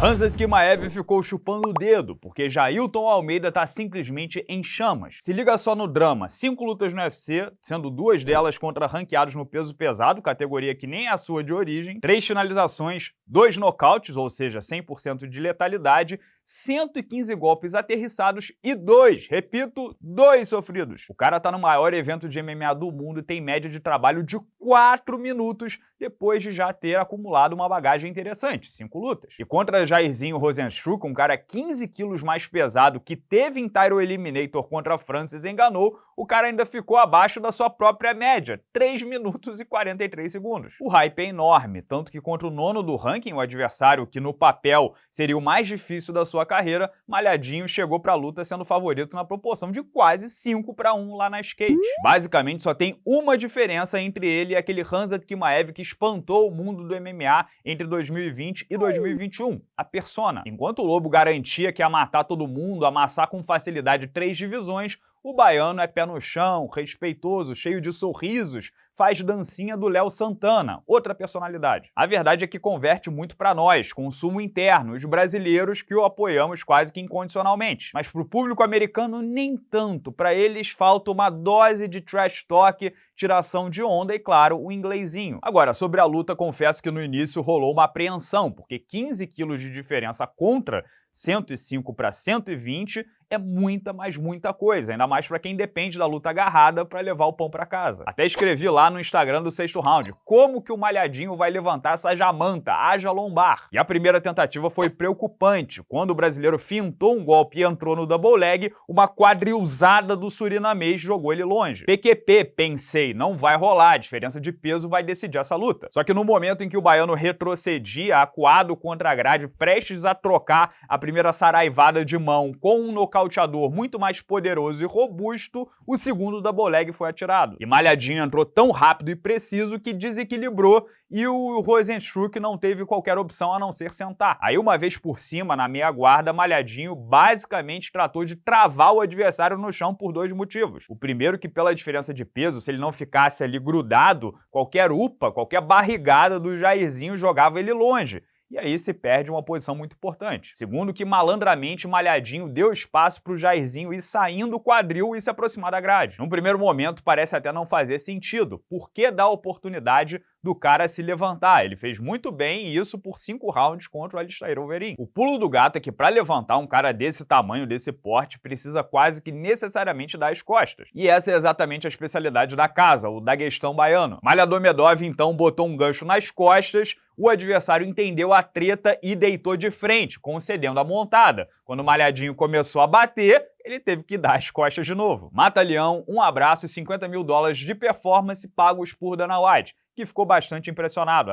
Hansa Skimaev ficou chupando o dedo, porque Jailton Almeida tá simplesmente em chamas. Se liga só no drama, cinco lutas no UFC, sendo duas delas contra ranqueados no peso pesado, categoria que nem é a sua de origem, três finalizações, dois nocautes, ou seja, 100% de letalidade, 115 golpes aterrissados e dois, repito, dois sofridos. O cara tá no maior evento de MMA do mundo e tem média de trabalho de 4 minutos depois de já ter acumulado uma bagagem interessante, cinco lutas. E contra Jairzinho Rosenstruck, um cara 15 quilos mais pesado que teve em Tyro Eliminator contra Francis enganou, o cara ainda ficou abaixo da sua própria média, 3 minutos e 43 segundos. O hype é enorme, tanto que contra o nono do ranking, o adversário que no papel seria o mais difícil da sua carreira, Malhadinho chegou para a luta sendo favorito na proporção de quase 5 para 1 lá na skate. Basicamente só tem uma diferença entre ele e aquele Hanzat Kimaev que espantou o mundo do MMA entre 2020 e 2021 a persona. Enquanto o Lobo garantia que ia matar todo mundo, amassar com facilidade três divisões, o baiano é pé no chão, respeitoso, cheio de sorrisos, faz dancinha do Léo Santana, outra personalidade. A verdade é que converte muito para nós, consumo interno, os brasileiros que o apoiamos quase que incondicionalmente. Mas para o público americano, nem tanto. Para eles falta uma dose de trash talk, tiração de onda e, claro, o inglesinho. Agora, sobre a luta, confesso que no início rolou uma apreensão, porque 15 quilos de diferença contra 105 para 120 é muita, mas muita coisa, ainda mais para quem depende da luta agarrada para levar o pão para casa. Até escrevi lá no Instagram do sexto round, como que o Malhadinho vai levantar essa jamanta, haja lombar. E a primeira tentativa foi preocupante, quando o brasileiro fintou um golpe e entrou no double leg, uma quadrilzada do surinamês jogou ele longe. PQP, pensei, não vai rolar, a diferença de peso vai decidir essa luta. Só que no momento em que o baiano retrocedia, acuado contra a grade, prestes a trocar a primeira saraivada de mão com um nocaute nocauteador muito mais poderoso e robusto, o segundo double leg foi atirado. E Malhadinho entrou tão rápido e preciso que desequilibrou e o Rosenstruck não teve qualquer opção a não ser sentar. Aí uma vez por cima, na meia guarda, Malhadinho basicamente tratou de travar o adversário no chão por dois motivos. O primeiro que pela diferença de peso, se ele não ficasse ali grudado, qualquer upa, qualquer barrigada do Jairzinho jogava ele longe e aí se perde uma posição muito importante. Segundo que malandramente Malhadinho deu espaço para o Jairzinho ir saindo do quadril e se aproximar da grade. Num primeiro momento parece até não fazer sentido, por que dar oportunidade do cara se levantar. Ele fez muito bem isso por cinco rounds contra o Alistair Overeem. O pulo do gato é que para levantar um cara desse tamanho, desse porte, precisa quase que necessariamente dar as costas. E essa é exatamente a especialidade da casa, o daguestão baiano. Malhador Medov então botou um gancho nas costas, o adversário entendeu a treta e deitou de frente, concedendo a montada. Quando o Malhadinho começou a bater, ele teve que dar as costas de novo. Mata Leão, um abraço e 50 mil dólares de performance pagos por Dana White que ficou bastante impressionado,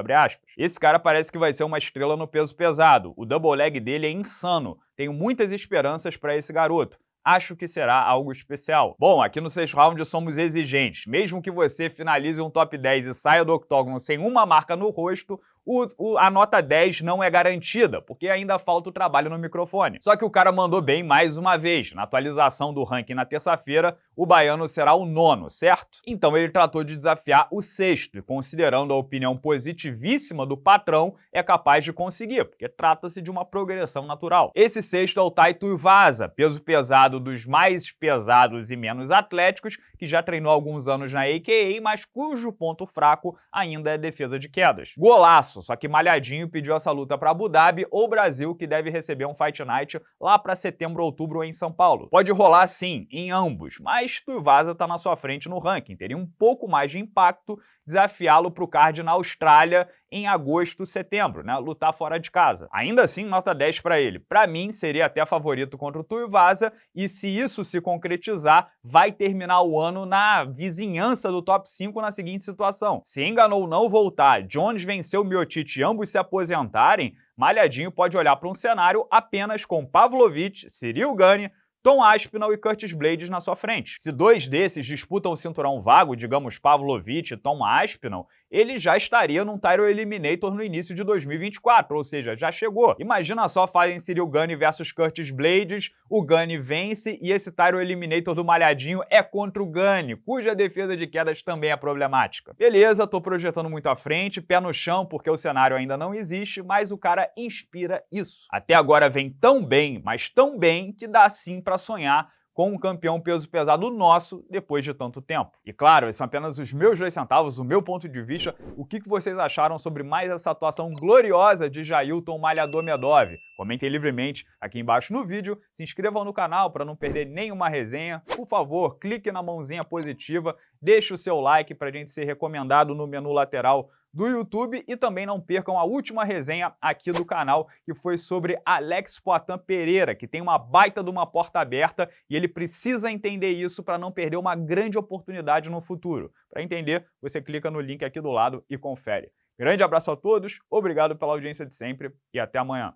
Esse cara parece que vai ser uma estrela no peso pesado. O double leg dele é insano. Tenho muitas esperanças para esse garoto acho que será algo especial. Bom, aqui no sexto round somos exigentes. Mesmo que você finalize um top 10 e saia do octógono sem uma marca no rosto, o, o, a nota 10 não é garantida, porque ainda falta o trabalho no microfone. Só que o cara mandou bem mais uma vez. Na atualização do ranking na terça-feira, o baiano será o nono, certo? Então ele tratou de desafiar o sexto, e considerando a opinião positivíssima do patrão, é capaz de conseguir, porque trata-se de uma progressão natural. Esse sexto é o Taito Vaza, peso pesado dos mais pesados e menos atléticos, que já treinou alguns anos na AKA, mas cujo ponto fraco ainda é defesa de quedas. Golaço! Só que Malhadinho pediu essa luta para Abu Dhabi ou Brasil, que deve receber um Fight Night lá para setembro ou outubro em São Paulo. Pode rolar sim, em ambos, mas Tuivasa está na sua frente no ranking, teria um pouco mais de impacto desafiá-lo para o card na Austrália em agosto, setembro, né? Lutar fora de casa. Ainda assim, nota 10 para ele. Para mim, seria até favorito contra o Tuivasa e se isso se concretizar, vai terminar o ano na vizinhança do top 5 na seguinte situação. Se enganou não voltar, Jones venceu Miocic e ambos se aposentarem, Malhadinho pode olhar para um cenário apenas com Pavlovich, Cyril Gane, Tom Aspinall e Curtis Blades na sua frente. Se dois desses disputam o cinturão vago, digamos Pavlovich e Tom Aspinall, ele já estaria num Tyro Eliminator no início de 2024, ou seja, já chegou. Imagina só fazem Cyril Gane versus Curtis Blades, o Gane vence e esse Tyro Eliminator do Malhadinho é contra o Gane, cuja defesa de quedas também é problemática. Beleza, tô projetando muito à frente, pé no chão porque o cenário ainda não existe, mas o cara inspira isso. Até agora vem tão bem, mas tão bem que dá sim para sonhar com um campeão peso pesado nosso depois de tanto tempo. E claro, esses são apenas os meus dois centavos, o meu ponto de vista, o que vocês acharam sobre mais essa atuação gloriosa de Jailton Malhador Medov. Comentem livremente aqui embaixo no vídeo, se inscrevam no canal para não perder nenhuma resenha, por favor, clique na mãozinha positiva, deixe o seu like para a gente ser recomendado no menu lateral do YouTube e também não percam a última resenha aqui do canal, que foi sobre Alex Poitin Pereira, que tem uma baita de uma porta aberta e ele precisa entender isso para não perder uma grande oportunidade no futuro. Para entender, você clica no link aqui do lado e confere. Grande abraço a todos, obrigado pela audiência de sempre e até amanhã.